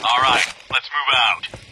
All right, let's move out.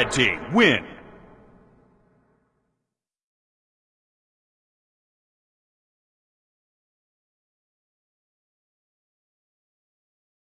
Red team win.